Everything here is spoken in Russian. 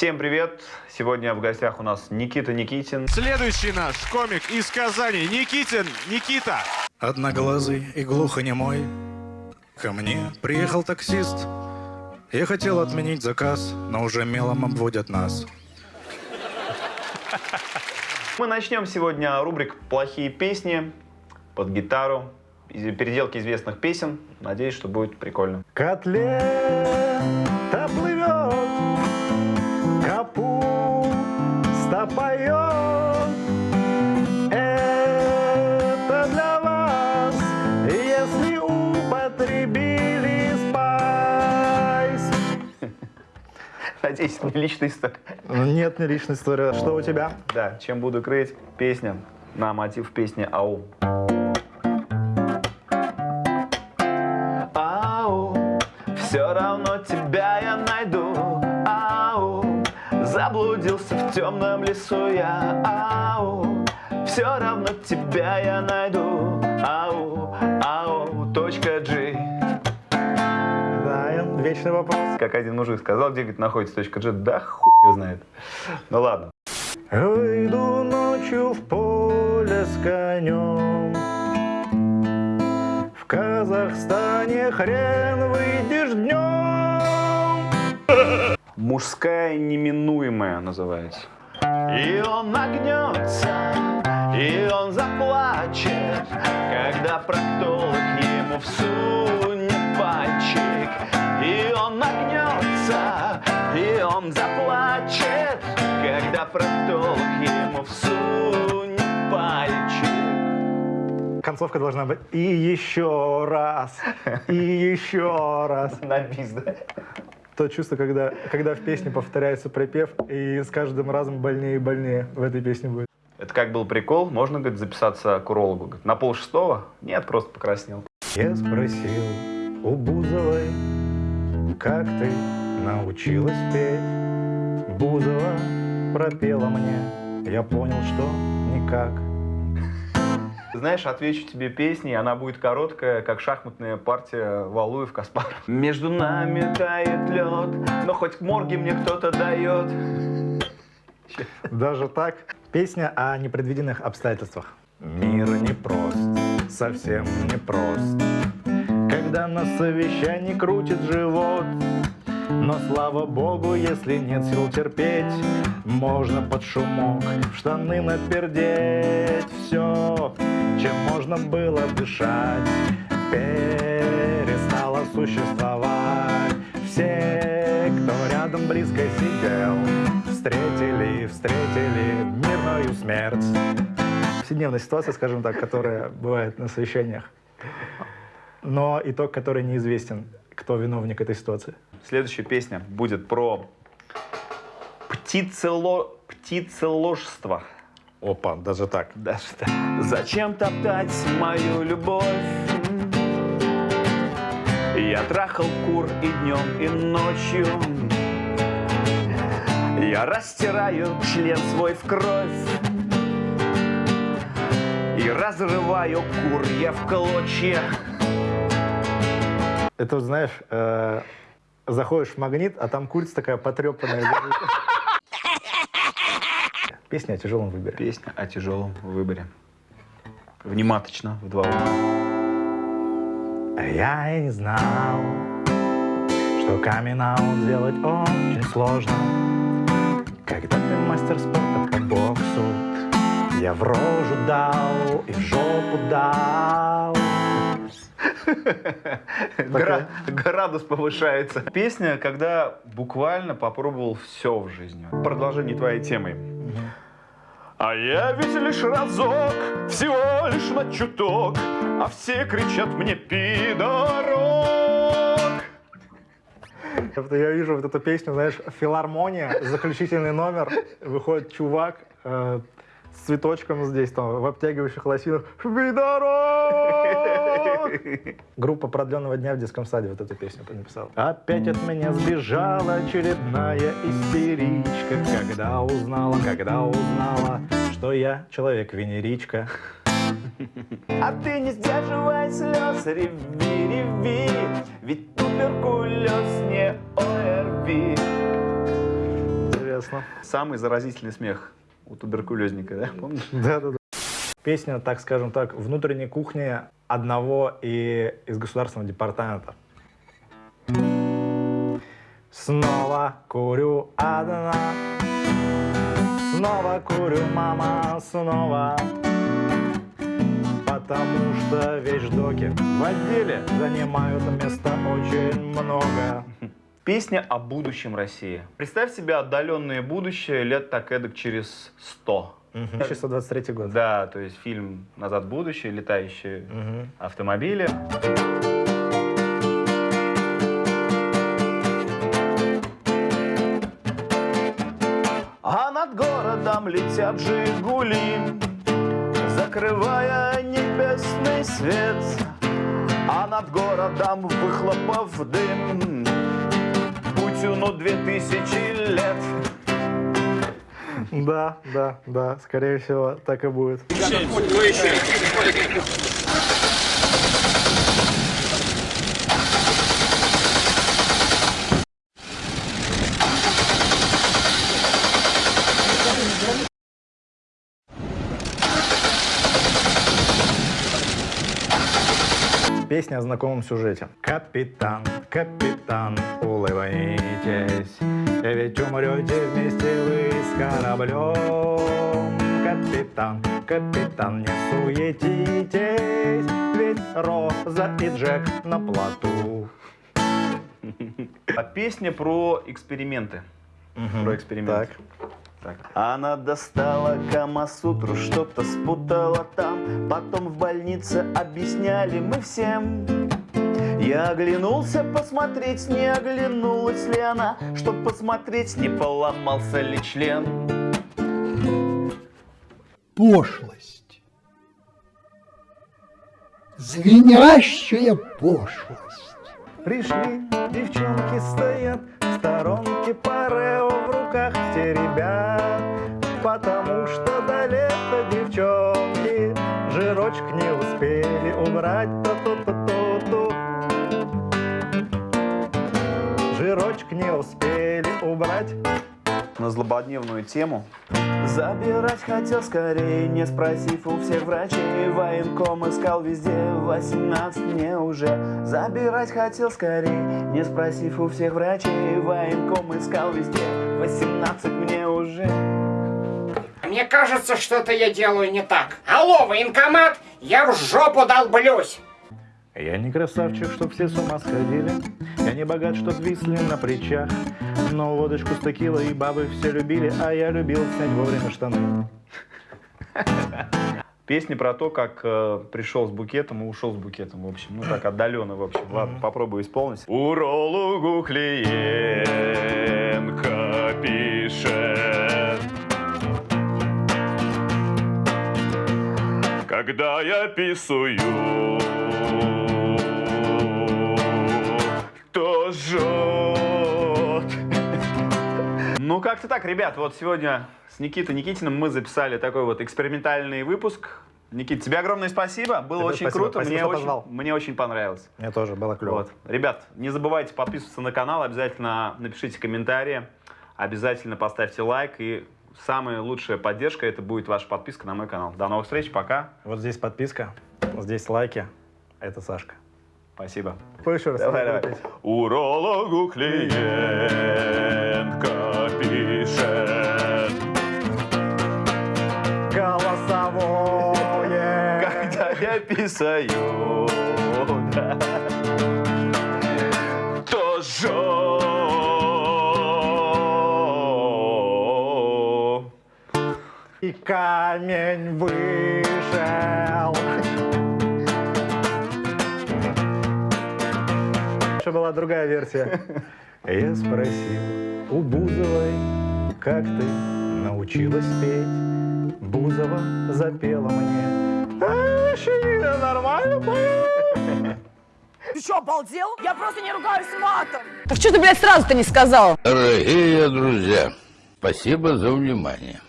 Всем привет! Сегодня в гостях у нас Никита Никитин. Следующий наш комик из Казани. Никитин, Никита. Одноглазый и глухонемой. Ко мне приехал таксист. Я хотел отменить заказ, но уже мелом обводят нас. Мы начнем сегодня рубрик «Плохие песни» под гитару. Переделки известных песен. Надеюсь, что будет прикольно. Котлета Надеюсь, не личная история. Нет, не личная история. Что у тебя? Да, чем буду крыть? Песня на мотив песни «Ау». Ау, все равно тебя я найду. Ау, заблудился в темном лесу я. Ау, все равно тебя я найду. Ау, ау, точка G. Вечный вопрос. Как один мужик сказал, где говорит, находится точка G, да хуй знает. Ну ладно. Выйду ночью в поле с конем. В Казахстане хрен выйдешь днем. Мужская неминуемая называется. И он нагнется, и он заплачет, когда проктолог ему всунет пальчик. И он нагнется, и он заплачет, когда проктолог ему всунет пальчик. Концовка должна быть и еще раз, и еще раз. На да? То чувство, когда, когда в песне повторяется припев, и с каждым разом больнее и больнее в этой песне будет. Это как был прикол, можно, говорит, записаться к урологу. Говорит, на пол шестого? Нет, просто покраснел. Я спросил у Бузовой, как ты научилась петь? Бузова пропела мне, я понял, что никак. Знаешь, отвечу тебе песней, она будет короткая, как шахматная партия Валуев Каспаров. Между нами тает лед, но хоть к морге мне кто-то дает. Даже так. Песня о непредвиденных обстоятельствах. Мир непрост, совсем непрост. Когда на совещании крутит живот, но слава богу, если нет сил терпеть, можно под шумок в штаны напердеть. Все, чем можно было дышать, перестало существовать. Все, кто рядом близко сидел, встретили, встретили мирную смерть. Повседневная ситуация, скажем так, которая бывает на совещаниях. Но итог, который неизвестен, кто виновник этой ситуации. Следующая песня будет про птицело... птицеложство. Опа, даже так. Даже так. Зачем топтать мою любовь? Я трахал кур и днем, и ночью. Я растираю член свой в кровь. И разрываю кур я в клочья. Это, знаешь, э, заходишь в магнит, а там курица такая потрепанная. Песня о тяжелом выборе. Песня о тяжелом выборе. Внимательно, в два ума. А я и не знал, что камин сделать очень сложно. Когда ты мастер спорта по боксу, я в рожу дал и в жопу дал. Гра- Градус повышается. Песня, когда буквально попробовал все в жизни. Продолжение твоей темы. А я ведь лишь разок, всего лишь на чуток, а все кричат мне пидорок. Я вижу вот эту песню, знаешь, филармония, заключительный номер, выходит чувак э, с цветочком здесь, там, в обтягивающих лосинах. «Пидорок!» Группа продленного дня в детском саде вот эту песню написала. Опять от меня сбежала очередная истеричка, когда узнала, когда узнала, что я человек-венеричка. А ты не сдерживай слез, реви, реви, ведь туберкулез не ОРВИ. Ясно. Самый заразительный смех у туберкулезника, да? Помнишь? Да-да-да. Песня, так скажем так, внутренней кухни одного и из государственного департамента. Снова курю одна, снова курю, мама, снова. Потому что вещдоки в отделе занимают места очень много. Песня о будущем России. Представь себе отдаленное будущее лет так эдак через 100. 1623 год. Да, то есть фильм «Назад в будущее», летающие автомобили. А над городом летят «Жигули», закрывая небесный свет. А над городом выхлопов дым, Путину две тысячи лет. Да, да, да, скорее всего, так и будет. Песня о знакомом сюжете. Капитан, капитан, улыбайтесь, ведь умрете вместе вы с кораблем. Капитан, капитан, не суетитесь, ведь Роза и Джек на плоту. А песня про эксперименты. Про эксперименты. Так. Так. Она достала Камасутру, что-то спутала там Потом в больнице объясняли мы всем Я оглянулся посмотреть, не оглянулась ли она Чтоб посмотреть, не поломался ли член пошлость. Звенящая пошлость. Пришли, девчонки стоят в сторонке парео в руках теребят, потому что до лета девчонки жирочек не успели убрать. Жирочек не успели убрать. На злободневную тему Забирать хотел скорее, не спросив у всех врачей Военком искал везде, 18 мне уже Забирать хотел скорее, не спросив у всех врачей Военком искал везде, 18 мне уже Мне кажется, что-то я делаю не так. Алло, военкомат, я в жопу долблюсь. Я не красавчик, чтоб все с ума сходили Я не богат, чтоб висли на плечах Но водочку с текилой и бабы все любили А я любил снять вовремя штаны Песня про то, как э, пришел с букетом и ушел с букетом, в общем. Ну, так отдаленно, в общем. Ладно, попробую исполнить. Урологу клиентка пишет. Когда я писаю, Ну, как-то так, ребят. Вот сегодня с Никитой Никитиным мы записали такой вот экспериментальный выпуск. Никит, тебе огромное спасибо. Было Тебе очень спасибо. круто. Спасибо, мне, очень, позвал. мне очень понравилось. Мне тоже было клево Вот. Ребят, не забывайте подписываться на канал, обязательно напишите комментарии, обязательно поставьте лайк и самая лучшая поддержка это будет ваша подписка на мой канал. До новых встреч, пока. Вот здесь подписка, здесь лайки Это Сашка Спасибо. Еще раз Давай, давай. Урологу клиентка пишет. Голосовое Когда я писаю, да, то жжет. И камень вышел Еще была другая версия Я спросил у Бузовой Как ты научилась петь Бузова запела мне «А, Щенина, нормально поет?» Ты что, обалдел? Я просто не ругаюсь матом. Так что ты, блядь, сразу-то не сказал? Дорогие друзья, спасибо за внимание.